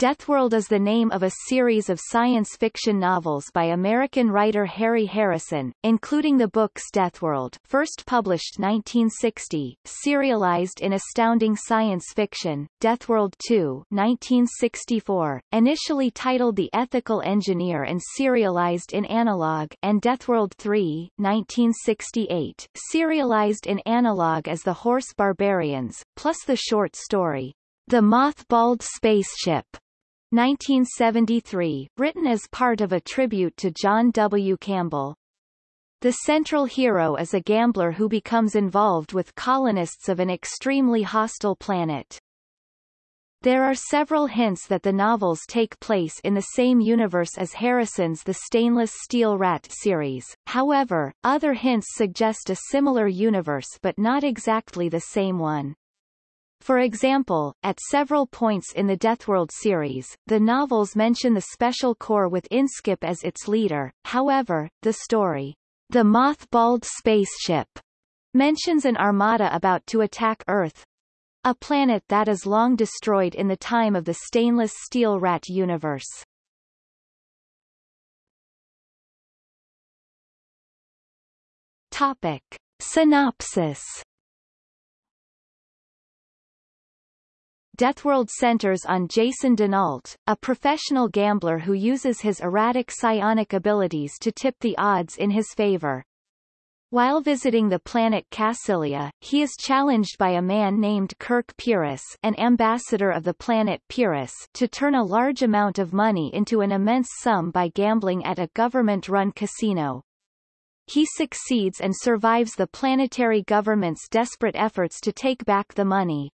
Deathworld is the name of a series of science fiction novels by American writer Harry Harrison, including the books Deathworld first published 1960, serialized in Astounding Science Fiction, Deathworld 2 1964, initially titled The Ethical Engineer and serialized in Analog and Deathworld 3 1968, serialized in Analog as The Horse Barbarians, plus the short story, The Mothballed Spaceship 1973, written as part of a tribute to John W. Campbell. The central hero is a gambler who becomes involved with colonists of an extremely hostile planet. There are several hints that the novels take place in the same universe as Harrison's The Stainless Steel Rat series, however, other hints suggest a similar universe but not exactly the same one. For example, at several points in the Deathworld series, the novels mention the Special Corps with Inskip as its leader, however, the story, The Mothballed Spaceship, mentions an armada about to attack Earth, a planet that is long destroyed in the time of the stainless steel rat universe. Topic. Synopsis Deathworld centers on Jason dinAlt, a professional gambler who uses his erratic psionic abilities to tip the odds in his favor. While visiting the planet Cassylia, he is challenged by a man named Kerk Pyrrus an ambassador of the planet Pyrrus to turn a large amount of money into an immense sum by gambling at a government-run casino. He succeeds and survives the planetary government's desperate efforts to take back the money.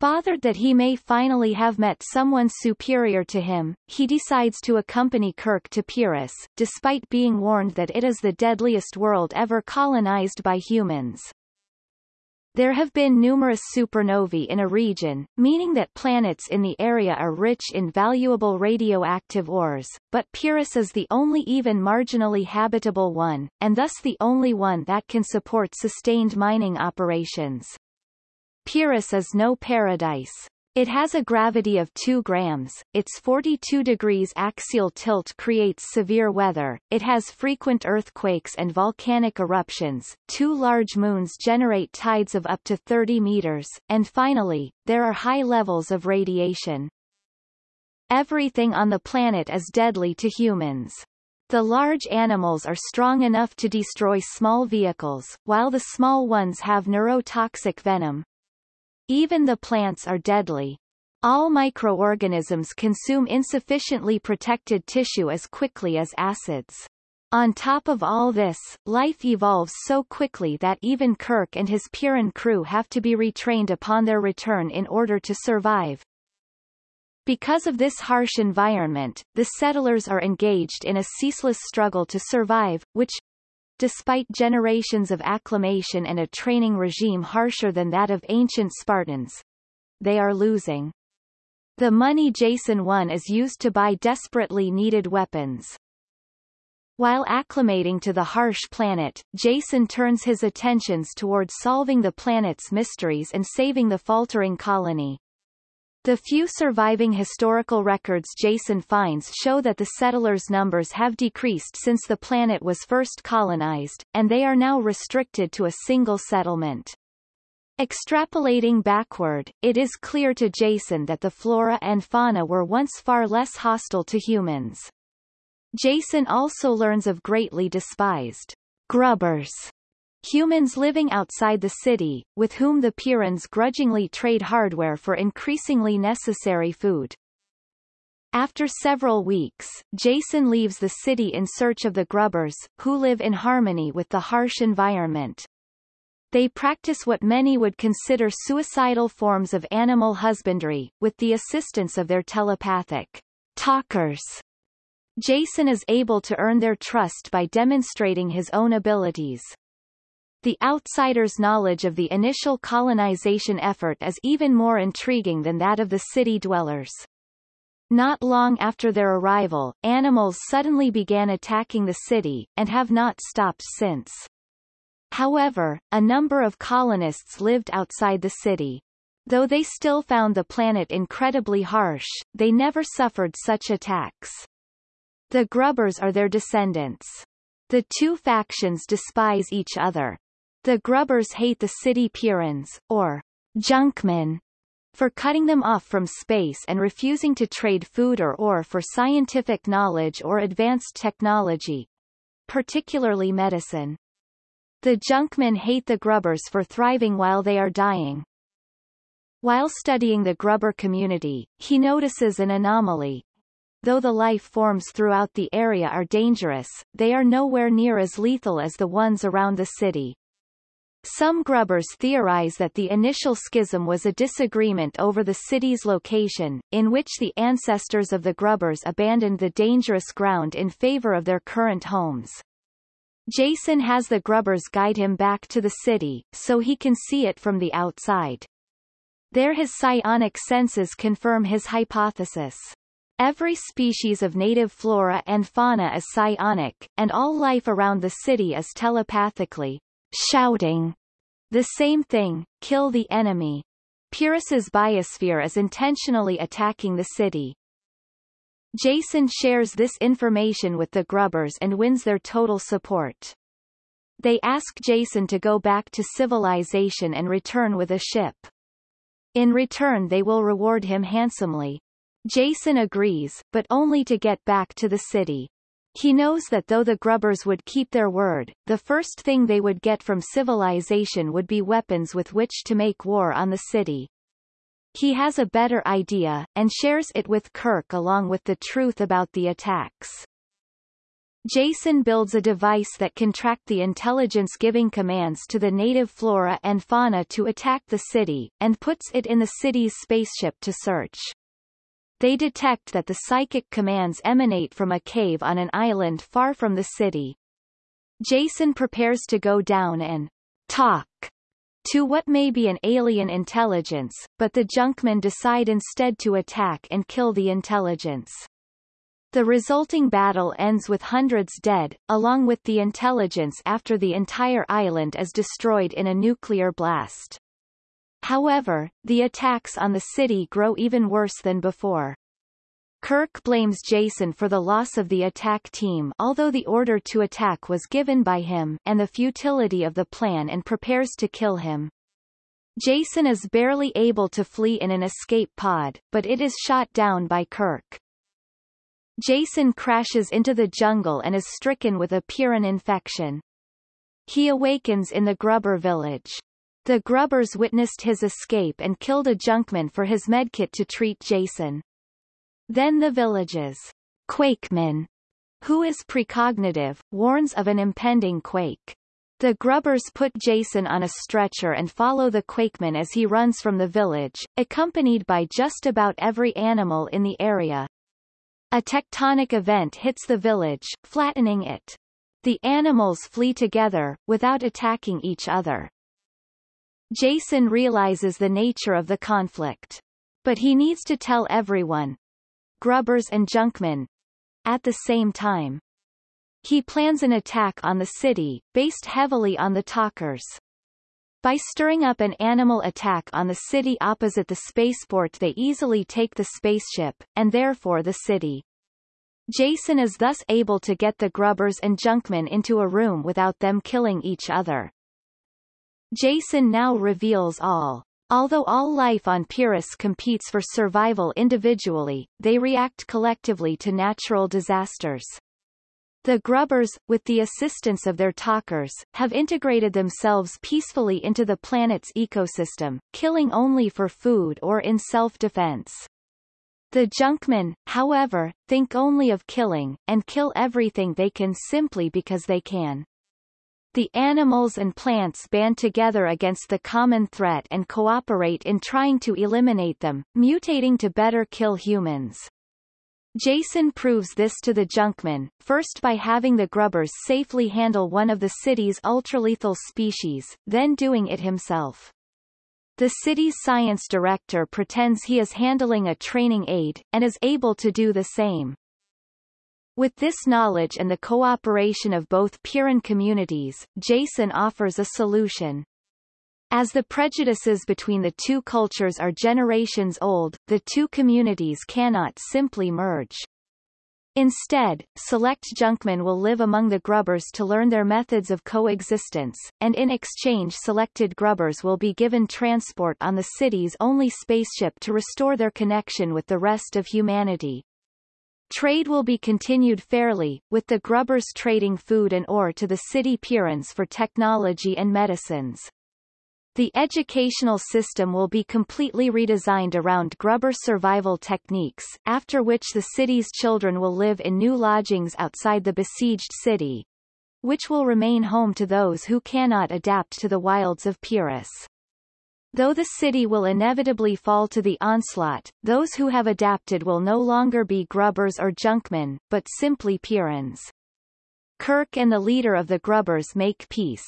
Bothered that he may finally have met someone superior to him, he decides to accompany Kerk to Pyrrus, despite being warned that it is the deadliest world ever colonized by humans. There have been numerous supernovae in a region, meaning that planets in the area are rich in valuable radioactive ores, but Pyrrus is the only even marginally habitable one, and thus the only one that can support sustained mining operations. Pyrrus is no paradise. It has a gravity of 2 grams, its 42 degrees axial tilt creates severe weather, it has frequent earthquakes and volcanic eruptions, two large moons generate tides of up to 30 meters, and finally, there are high levels of radiation. Everything on the planet is deadly to humans. The large animals are strong enough to destroy small vehicles, while the small ones have neurotoxic venom, even the plants are deadly. All microorganisms consume insufficiently protected tissue as quickly as acids. On top of all this, life evolves so quickly that even Kerk and his Pyrran crew have to be retrained upon their return in order to survive. Because of this harsh environment, the settlers are engaged in a ceaseless struggle to survive, which, Despite generations of acclimation and a training regime harsher than that of ancient Spartans, they are losing. The money Jason won is used to buy desperately needed weapons. While acclimating to the harsh planet, Jason turns his attentions toward solving the planet's mysteries and saving the faltering colony. The few surviving historical records Jason finds show that the settlers' numbers have decreased since the planet was first colonized, and they are now restricted to a single settlement. Extrapolating backward, it is clear to Jason that the flora and fauna were once far less hostile to humans. Jason also learns of greatly despised grubbers Humans living outside the city, with whom the Pyrrans grudgingly trade hardware for increasingly necessary food. After several weeks, Jason leaves the city in search of the Grubbers, who live in harmony with the harsh environment. They practice what many would consider suicidal forms of animal husbandry, with the assistance of their telepathic talkers. Jason is able to earn their trust by demonstrating his own abilities. The outsider's knowledge of the initial colonization effort is even more intriguing than that of the city dwellers. Not long after their arrival, animals suddenly began attacking the city, and have not stopped since. However, a number of colonists lived outside the city. Though they still found the planet incredibly harsh, they never suffered such attacks. The Grubbers are their descendants. The two factions despise each other. The Grubbers hate the city Pyrrans, or Junkmen, for cutting them off from space and refusing to trade food or ore for scientific knowledge or advanced technology, particularly medicine. The Junkmen hate the Grubbers for thriving while they are dying. While studying the Grubber community, he notices an anomaly. Though the life forms throughout the area are dangerous, they are nowhere near as lethal as the ones around the city. Some grubbers theorize that the initial schism was a disagreement over the city's location, in which the ancestors of the grubbers abandoned the dangerous ground in favor of their current homes. Jason has the grubbers guide him back to the city, so he can see it from the outside. There his psionic senses confirm his hypothesis. Every species of native flora and fauna is psionic, and all life around the city is telepathically, shouting the same thing, kill the enemy. Pyrrus's biosphere is intentionally attacking the city. Jason shares this information with the Grubbers and wins their total support. They ask Jason to go back to civilization and return with a ship. In return they will reward him handsomely. Jason agrees, but only to get back to the city. He knows that though the Grubbers would keep their word, the first thing they would get from civilization would be weapons with which to make war on the city. He has a better idea, and shares it with Kerk along with the truth about the attacks. Jason builds a device that can track the intelligence giving commands to the native flora and fauna to attack the city, and puts it in the city's spaceship to search they detect that the psychic commands emanate from a cave on an island far from the city. Jason prepares to go down and talk to what may be an alien intelligence, but the Junkmen decide instead to attack and kill the intelligence. The resulting battle ends with hundreds dead, along with the intelligence after the entire island is destroyed in a nuclear blast. However, the attacks on the city grow even worse than before. Kerk blames Jason for the loss of the attack team although the order to attack was given by him and the futility of the plan and prepares to kill him. Jason is barely able to flee in an escape pod, but it is shot down by Kerk. Jason crashes into the jungle and is stricken with a Pyrran infection. He awakens in the Grubber village. The Grubbers witnessed his escape and killed a junkman for his medkit to treat Jason. Then the village's Quakeman, who is precognitive, warns of an impending quake. The Grubbers put Jason on a stretcher and follow the Quakeman as he runs from the village, accompanied by just about every animal in the area. A tectonic event hits the village, flattening it. The animals flee together, without attacking each other. Jason realizes the nature of the conflict. But he needs to tell everyone, Grubbers and Junkmen, at the same time. He plans an attack on the city, based heavily on the talkers. By stirring up an animal attack on the city opposite the spaceport they easily take the spaceship, and therefore the city. Jason is thus able to get the Grubbers and Junkmen into a room without them killing each other. Jason now reveals all. Although all life on Pyrrus competes for survival individually, they react collectively to natural disasters. The Grubbers, with the assistance of their talkers, have integrated themselves peacefully into the planet's ecosystem, killing only for food or in self-defense. The Junkmen, however, think only of killing, and kill everything they can simply because they can. The animals and plants band together against the common threat and cooperate in trying to eliminate them, mutating to better kill humans. Jason proves this to the Junkmen, first by having the Grubbers safely handle one of the city's ultralethal species, then doing it himself. The city's science director pretends he is handling a training aid, and is able to do the same. With this knowledge and the cooperation of both Pyrran communities, Jason offers a solution. As the prejudices between the two cultures are generations old, the two communities cannot simply merge. Instead, select junkmen will live among the grubbers to learn their methods of coexistence, and in exchange selected grubbers will be given transport on the city's only spaceship to restore their connection with the rest of humanity. Trade will be continued fairly, with the grubbers trading food and ore to the city Pyrrans for technology and medicines. The educational system will be completely redesigned around grubber survival techniques, after which the city's children will live in new lodgings outside the besieged city, which will remain home to those who cannot adapt to the wilds of Pyrrus. Though the city will inevitably fall to the onslaught, those who have adapted will no longer be grubbers or junkmen, but simply Pyrrans. Kerk and the leader of the grubbers make peace.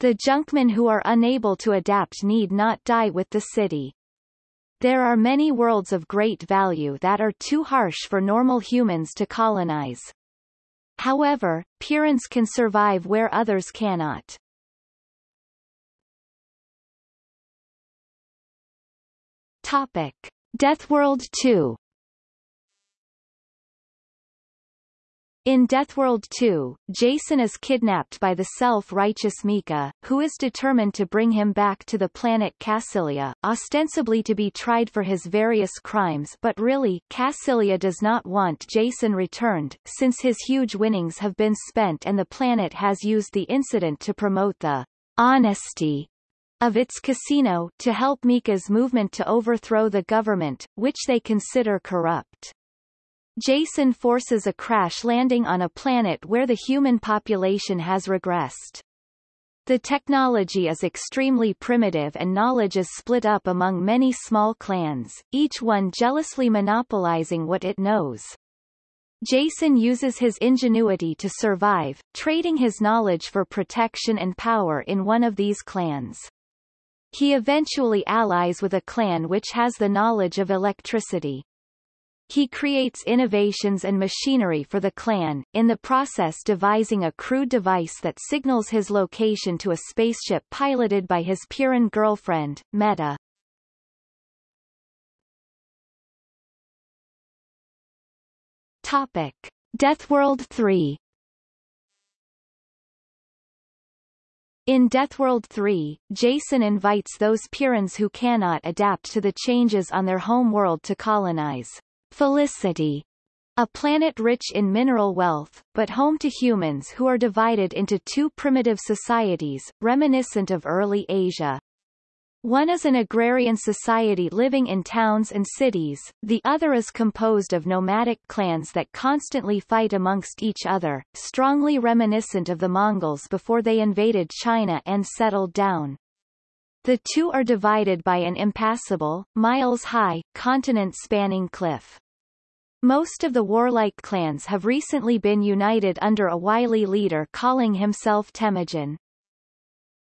The junkmen who are unable to adapt need not die with the city. There are many worlds of great value that are too harsh for normal humans to colonize. However, Pyrrans can survive where others cannot. Topic. Deathworld 2 In Deathworld 2, Jason is kidnapped by the self-righteous Mikah, who is determined to bring him back to the planet Cassylia, ostensibly to be tried for his various crimes but really, Cassylia does not want Jason returned, since his huge winnings have been spent and the planet has used the incident to promote the honesty of its casino to help Mikah's movement to overthrow the government, which they consider corrupt. Jason forces a crash landing on a planet where the human population has regressed. The technology is extremely primitive and knowledge is split up among many small clans, each one jealously monopolizing what it knows. Jason uses his ingenuity to survive, trading his knowledge for protection and power in one of these clans. He eventually allies with a clan which has the knowledge of electricity. He creates innovations and machinery for the clan, in the process devising a crude device that signals his location to a spaceship piloted by his Pyrran girlfriend, Meta. Topic. Deathworld 3 In Deathworld 3, Jason invites those Pyrrans who cannot adapt to the changes on their home world to colonize Felicity, a planet rich in mineral wealth, but home to humans who are divided into two primitive societies, reminiscent of early Asia. One is an agrarian society living in towns and cities, the other is composed of nomadic clans that constantly fight amongst each other, strongly reminiscent of the Mongols before they invaded China and settled down. The two are divided by an impassable, miles-high, continent-spanning cliff. Most of the warlike clans have recently been united under a wily leader calling himself Temujin.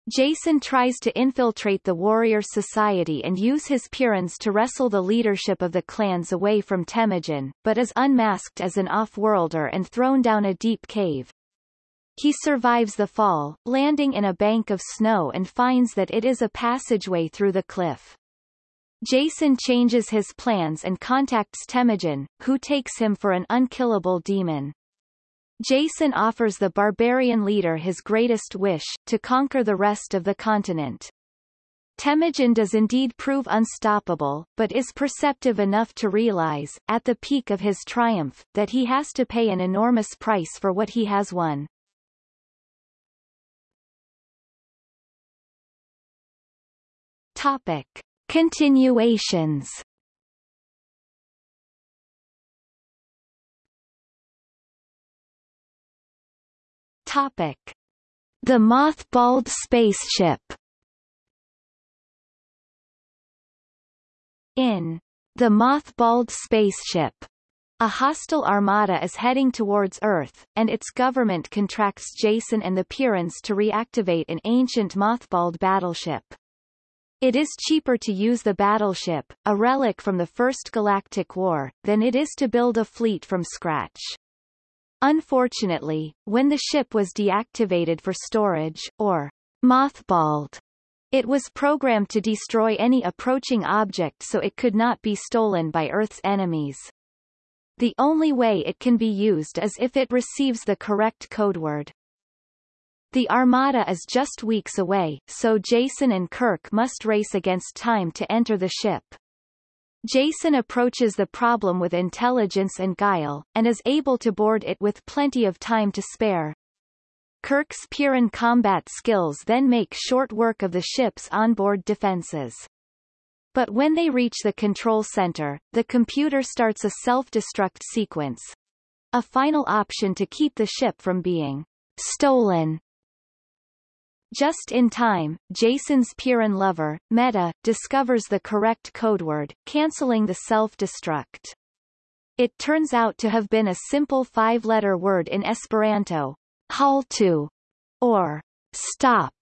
Jason tries to infiltrate the warrior society and use his Pyrrans to wrestle the leadership of the clans away from Temujin, but is unmasked as an off-worlder and thrown down a deep cave. He survives the fall, landing in a bank of snow and finds that it is a passageway through the cliff. Jason changes his plans and contacts Temujin, who takes him for an unkillable demon. Jason offers the barbarian leader his greatest wish, to conquer the rest of the continent. Temujin does indeed prove unstoppable, but is perceptive enough to realize, at the peak of his triumph, that he has to pay an enormous price for what he has won. Topic. Continuations Topic. The mothballed spaceship In The Mothballed Spaceship, a hostile armada is heading towards Earth, and its government contracts Jason and the Pyrrans to reactivate an ancient mothballed battleship. It is cheaper to use the battleship, a relic from the First Galactic War, than it is to build a fleet from scratch. Unfortunately, when the ship was deactivated for storage, or mothballed, It was programmed to destroy any approaching object so it could not be stolen by Earth's enemies. The only way it can be used is if it receives the correct codeword. The Armada is just weeks away, so Jason and Kerk must race against time to enter the ship. Jason approaches the problem with intelligence and guile, and is able to board it with plenty of time to spare. Kerk's Pyrran combat skills then make short work of the ship's onboard defenses. But when they reach the control center, the computer starts a self-destruct sequence. A final option to keep the ship from being stolen. Just in time, Jason's Pyrran lover, Meta, discovers the correct codeword, canceling the self-destruct. It turns out to have been a simple five-letter word in Esperanto, haltu, or stop.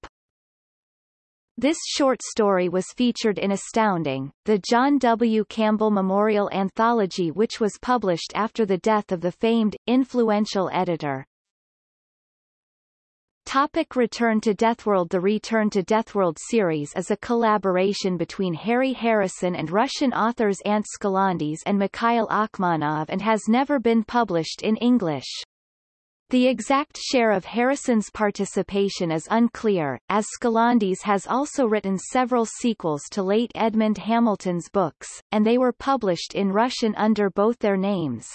This short story was featured in Astounding, the John W. Campbell Memorial Anthology which was published after the death of the famed, influential editor. Topic Return to Deathworld The Return to Deathworld series is a collaboration between Harry Harrison and Russian authors Ant Skalandis and Mikhail Akhmanov and has never been published in English. The exact share of Harrison's participation is unclear, as Skalandis has also written several sequels to late Edmund Hamilton's books, and they were published in Russian under both their names.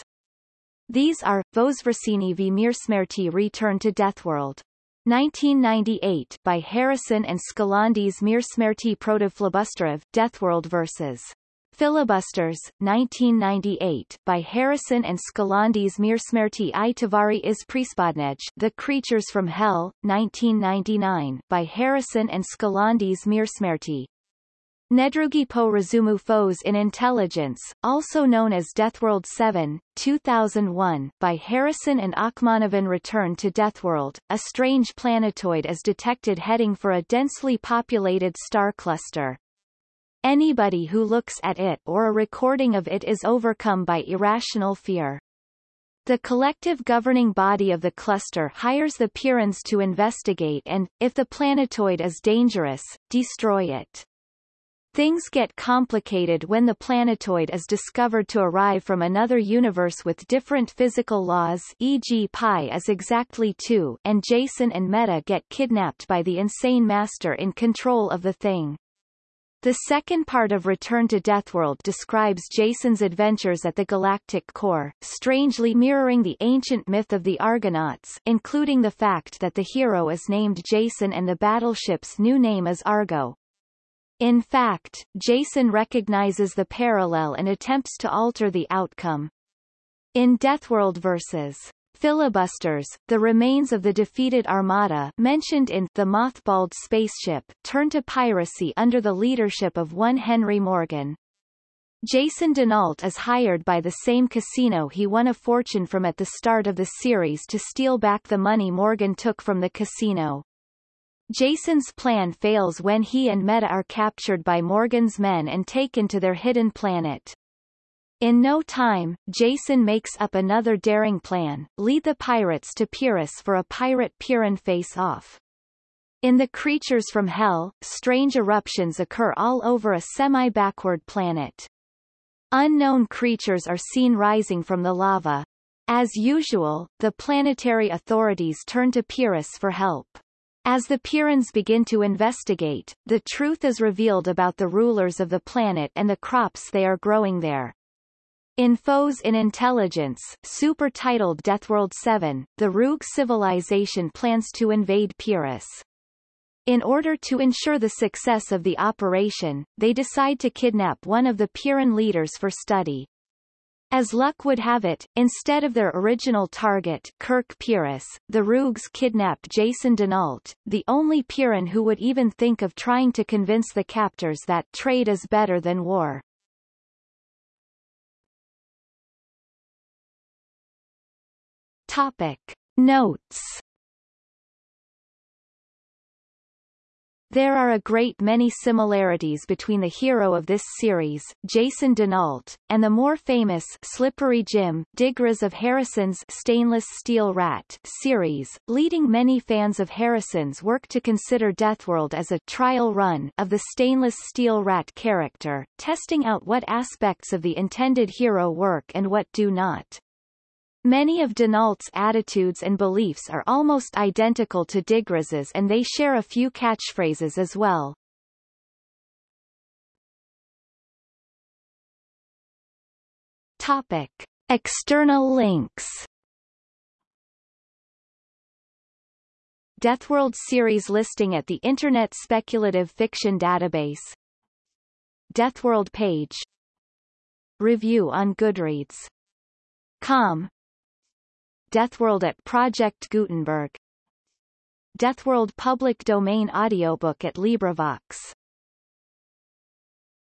These are, Vozvrasini v Mirsmerti Return to Deathworld. 1998 by Harrison and Skalandis Mirsmerti Protovflibusterov, Deathworld vs. Filibusters, 1998 by Harrison and Skalandis Mirsmerti i Tavari iz Prispodnej The Creatures from Hell, 1999 by Harrison and Skalandis Mirsmerti. Nedrugi po Razumu Foes in Intelligence, also known as Deathworld 7, 2001 by Harrison and Akhmanovan Return to Deathworld, a strange planetoid is detected heading for a densely populated star cluster. Anybody who looks at it or a recording of it is overcome by irrational fear. The collective governing body of the cluster hires the Pyrrans to investigate and, if the planetoid is dangerous, destroy it. Things get complicated when the planetoid is discovered to arrive from another universe with different physical laws e.g. pi is exactly 2 and Jason and Meta get kidnapped by the insane master in control of the thing. The second part of Return to Deathworld describes Jason's adventures at the galactic core, strangely mirroring the ancient myth of the Argonauts including the fact that the hero is named Jason and the battleship's new name is Argo. In fact, Jason recognizes the parallel and attempts to alter the outcome. In Deathworld vs filibusters, the remains of the defeated armada mentioned in The Mothballed Spaceship turn to piracy under the leadership of one Henry Morgan. Jason dinAlt is hired by the same casino he won a fortune from at the start of the series to steal back the money Morgan took from the casino. Jason's plan fails when he and Meta are captured by Morgan's men and taken to their hidden planet. In no time, Jason makes up another daring plan, lead the pirates to Pyrrus for a pirate Pyrran face-off. In the Creatures from Hell, strange eruptions occur all over a semi-backward planet. Unknown creatures are seen rising from the lava. As usual, the planetary authorities turn to Pyrrus for help. As the Pyrrans begin to investigate, the truth is revealed about the rulers of the planet and the crops they are growing there. In Foes in Intelligence, super-titled Deathworld 7, the Rogue civilization plans to invade Pyrrus. In order to ensure the success of the operation, they decide to kidnap one of the Pyrran leaders for study. As luck would have it, instead of their original target Kerk Pyrrus, the Roogs kidnap Jason dinAlt, the only Pyrran who would even think of trying to convince the captors that trade is better than war. Topic Notes There are a great many similarities between the hero of this series, Jason dinAlt, and the more famous Slippery Jim, diGriz of Harrison's Stainless Steel Rat series, leading many fans of Harrison's work to consider Deathworld as a trial run of the Stainless Steel Rat character, testing out what aspects of the intended hero work and what do not. Many of dinAlt's attitudes and beliefs are almost identical to diGriz's and they share a few catchphrases as well. Topic. External links Deathworld series listing at the Internet Speculative Fiction Database Deathworld page Review on Goodreads Com Deathworld at Project Gutenberg. Deathworld public domain audiobook at LibriVox